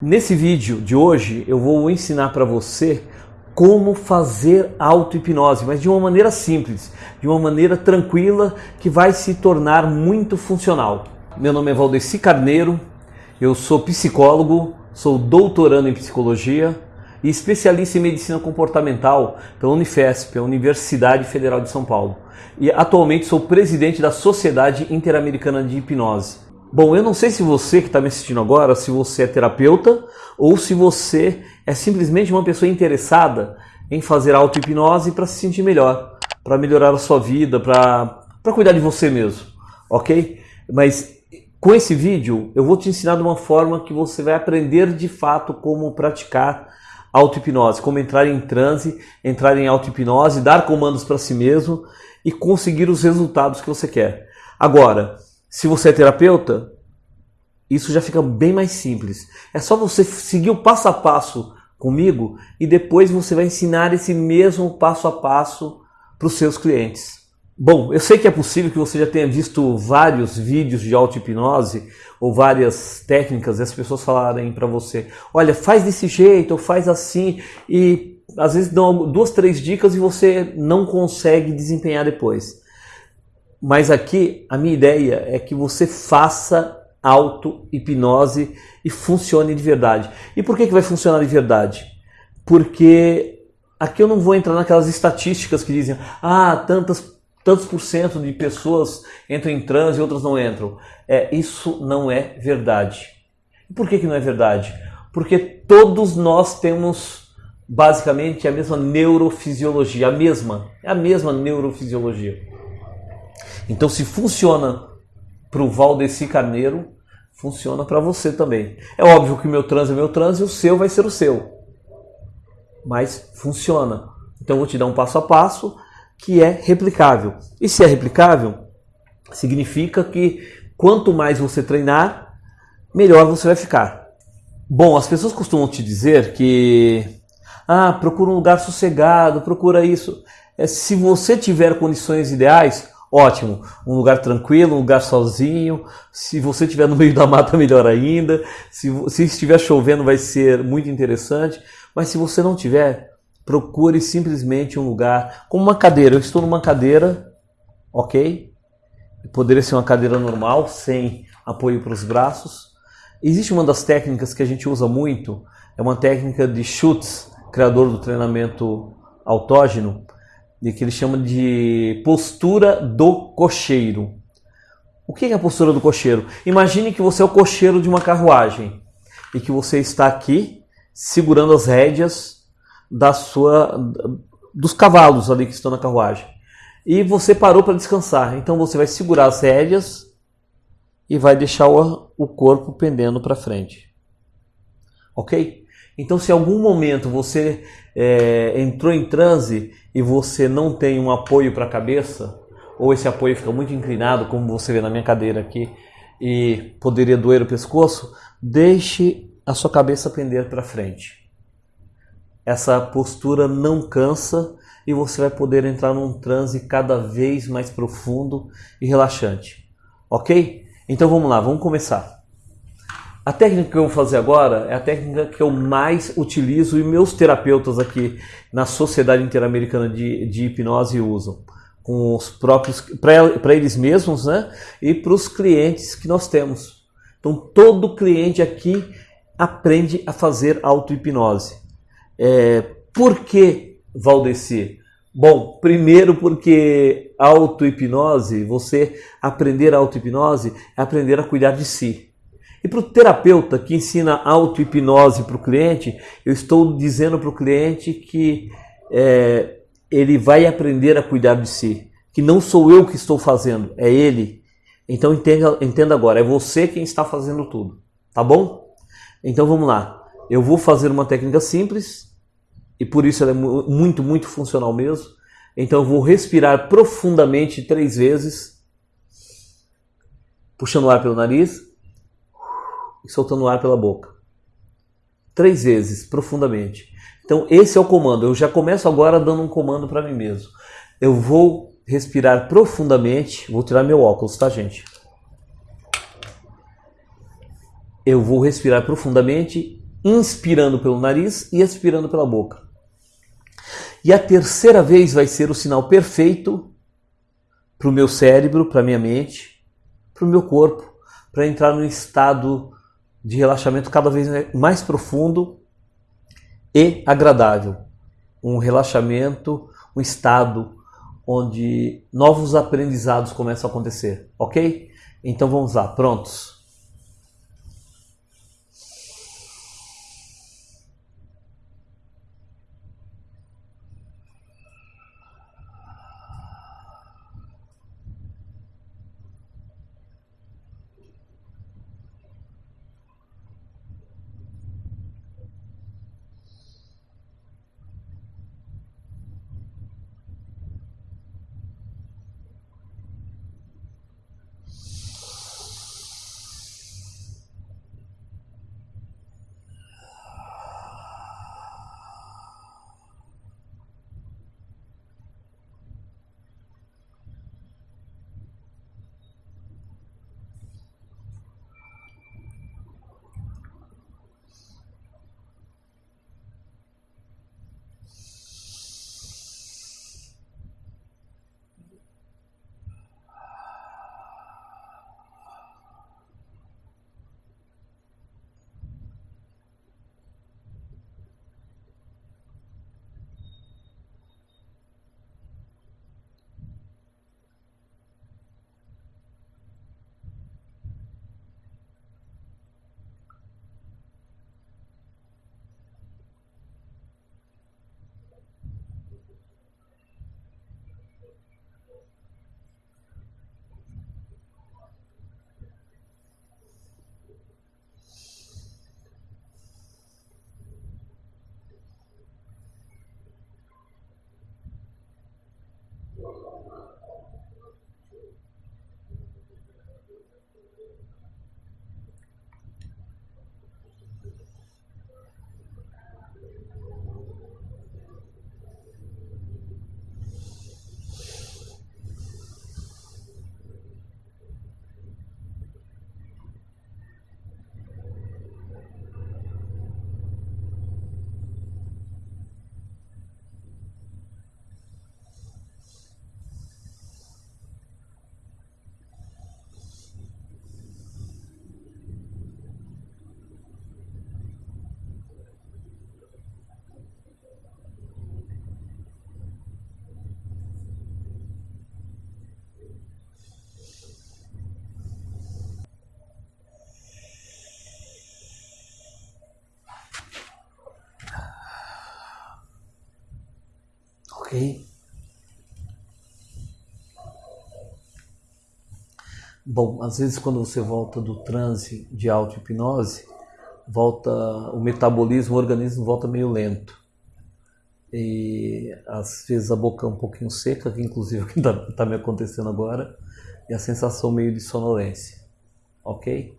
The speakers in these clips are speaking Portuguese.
Nesse vídeo de hoje eu vou ensinar para você como fazer auto-hipnose, mas de uma maneira simples, de uma maneira tranquila que vai se tornar muito funcional. Meu nome é Valdeci Carneiro, eu sou psicólogo, sou doutorando em psicologia e especialista em medicina comportamental pela Unifesp, a Universidade Federal de São Paulo. E atualmente sou presidente da Sociedade Interamericana de Hipnose. Bom, eu não sei se você que está me assistindo agora, se você é terapeuta ou se você é simplesmente uma pessoa interessada em fazer auto-hipnose para se sentir melhor, para melhorar a sua vida, para cuidar de você mesmo, ok? Mas com esse vídeo eu vou te ensinar de uma forma que você vai aprender de fato como praticar auto-hipnose, como entrar em transe, entrar em auto-hipnose, dar comandos para si mesmo e conseguir os resultados que você quer. Agora, se você é terapeuta, isso já fica bem mais simples. É só você seguir o passo a passo comigo e depois você vai ensinar esse mesmo passo a passo para os seus clientes. Bom, eu sei que é possível que você já tenha visto vários vídeos de auto-hipnose ou várias técnicas e as pessoas falarem para você: olha, faz desse jeito ou faz assim, e às vezes dão duas, três dicas e você não consegue desempenhar depois. Mas aqui a minha ideia é que você faça auto-hipnose e funcione de verdade. E por que, que vai funcionar de verdade? Porque aqui eu não vou entrar naquelas estatísticas que dizem ah, tantas, tantos por cento de pessoas entram em transe e outras não entram. É, isso não é verdade. E por que, que não é verdade? Porque todos nós temos basicamente a mesma neurofisiologia, a mesma, a mesma neurofisiologia. Então, se funciona para o Valdeci Carneiro, funciona para você também. É óbvio que o meu trans é meu trans e o seu vai ser o seu. Mas funciona. Então, eu vou te dar um passo a passo que é replicável. E se é replicável, significa que quanto mais você treinar, melhor você vai ficar. Bom, as pessoas costumam te dizer que ah, procura um lugar sossegado, procura isso. É, se você tiver condições ideais, Ótimo, um lugar tranquilo, um lugar sozinho. Se você estiver no meio da mata, melhor ainda. Se, se estiver chovendo, vai ser muito interessante. Mas se você não tiver, procure simplesmente um lugar como uma cadeira. Eu estou numa cadeira, ok? Poderia ser uma cadeira normal, sem apoio para os braços. Existe uma das técnicas que a gente usa muito, é uma técnica de Schutz, criador do treinamento autógeno de que ele chama de postura do cocheiro. O que é a postura do cocheiro? Imagine que você é o cocheiro de uma carruagem e que você está aqui segurando as rédeas da sua dos cavalos ali que estão na carruagem. E você parou para descansar. Então você vai segurar as rédeas e vai deixar o, o corpo pendendo para frente. OK? Então, se em algum momento você é, entrou em transe e você não tem um apoio para a cabeça, ou esse apoio fica muito inclinado, como você vê na minha cadeira aqui, e poderia doer o pescoço, deixe a sua cabeça pender para frente. Essa postura não cansa e você vai poder entrar num transe cada vez mais profundo e relaxante. Ok? Então vamos lá, vamos começar. A técnica que eu vou fazer agora é a técnica que eu mais utilizo e meus terapeutas aqui na Sociedade Interamericana de, de Hipnose usam. Com os próprios, para eles mesmos, né? E para os clientes que nós temos. Então, todo cliente aqui aprende a fazer auto-hipnose. É, por que, Valdeci? Bom, primeiro porque auto-hipnose, você aprender auto-hipnose é aprender a cuidar de si. E para o terapeuta que ensina auto-hipnose para o cliente, eu estou dizendo para o cliente que é, ele vai aprender a cuidar de si. Que não sou eu que estou fazendo, é ele. Então entenda, entenda agora, é você quem está fazendo tudo. Tá bom? Então vamos lá. Eu vou fazer uma técnica simples e por isso ela é muito, muito funcional mesmo. Então eu vou respirar profundamente três vezes, puxando o ar pelo nariz e soltando o ar pela boca. Três vezes, profundamente. Então, esse é o comando. Eu já começo agora dando um comando para mim mesmo. Eu vou respirar profundamente. Vou tirar meu óculos, tá, gente? Eu vou respirar profundamente inspirando pelo nariz e expirando pela boca. E a terceira vez vai ser o sinal perfeito para o meu cérebro, para minha mente, para o meu corpo, para entrar num estado de relaxamento cada vez mais profundo e agradável. Um relaxamento, um estado onde novos aprendizados começam a acontecer, ok? Então vamos lá, prontos? Ok? Bom, às vezes quando você volta do transe de auto-hipnose, volta o metabolismo, o organismo volta meio lento. E às vezes a boca é um pouquinho seca, que inclusive está tá me acontecendo agora, e a sensação meio de sonolência. Ok?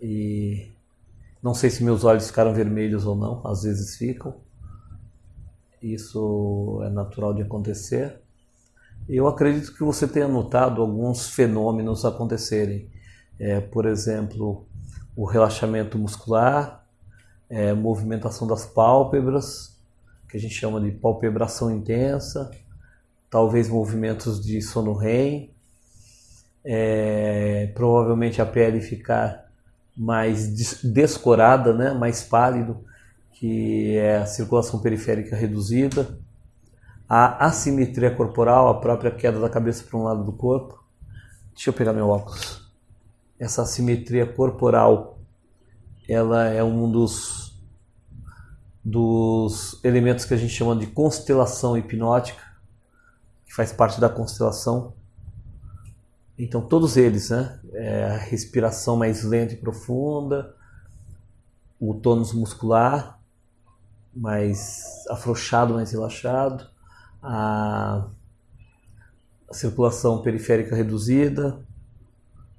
E não sei se meus olhos ficaram vermelhos ou não, às vezes ficam isso é natural de acontecer. Eu acredito que você tenha notado alguns fenômenos acontecerem. É, por exemplo, o relaxamento muscular, é, movimentação das pálpebras, que a gente chama de palpebração intensa, talvez movimentos de sono REM, é, provavelmente a pele ficar mais descorada, né, mais pálido, que é a circulação periférica reduzida, a assimetria corporal, a própria queda da cabeça para um lado do corpo. Deixa eu pegar meu óculos. Essa assimetria corporal, ela é um dos dos elementos que a gente chama de constelação hipnótica, que faz parte da constelação. Então todos eles, né? É a respiração mais lenta e profunda, o tônus muscular, mais afrouxado, mais relaxado, a, circulação periférica reduzida,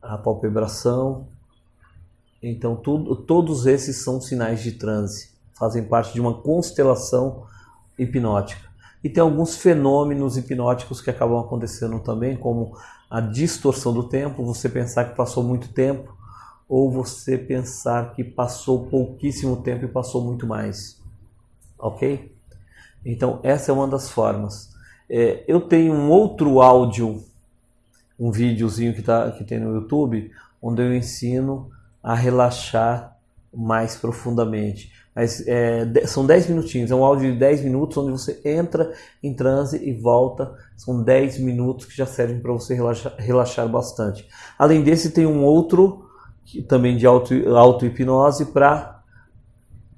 a palpebração. Então, tudo, todos esses são sinais de transe, fazem parte de uma constelação hipnótica. E tem alguns fenômenos hipnóticos que acabam acontecendo também, como a distorção do tempo, você pensar que passou muito tempo, ou você pensar que passou pouquíssimo tempo e passou muito mais. Ok? Então, essa é uma das formas. É, eu tenho um outro áudio, um videozinho que, tá, que tem no YouTube, onde eu ensino a relaxar mais profundamente. Mas é, são 10 minutinhos, é um áudio de 10 minutos onde você entra em transe e volta. São 10 minutos que já servem para você relaxar, relaxar, bastante. Além desse, tem um outro também de auto-hipnose auto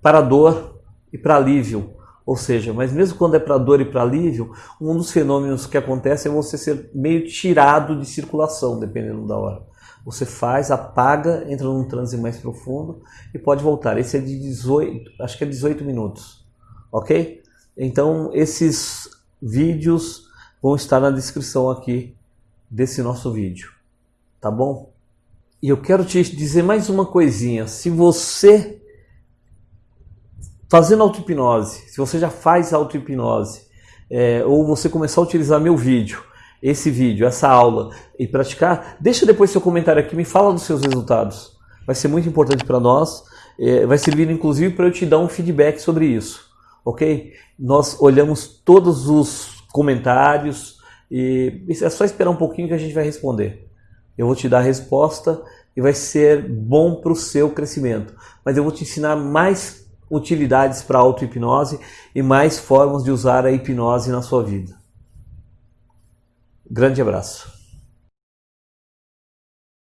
para dor e para alívio. Ou seja, mas mesmo quando é para dor e para alívio, um dos fenômenos que acontece é você ser meio tirado de circulação, dependendo da hora. Você faz, apaga, entra num transe mais profundo e pode voltar. Esse é de 18, acho que é 18 minutos, ok? Então esses vídeos vão estar na descrição aqui desse nosso vídeo, tá bom? E eu quero te dizer mais uma coisinha. Se você fazendo auto-hipnose, se você já faz auto-hipnose, é, ou você começar a utilizar meu vídeo, esse vídeo, essa aula e praticar, deixa depois seu comentário aqui, me fala dos seus resultados. Vai ser muito importante para nós, é, vai servir inclusive para eu te dar um feedback sobre isso, ok? Nós olhamos todos os comentários e é só esperar um pouquinho que a gente vai responder. Eu vou te dar a resposta e vai ser bom para o seu crescimento. Mas eu vou te ensinar mais utilidades para auto-hipnose e mais formas de usar a hipnose na sua vida. Grande abraço.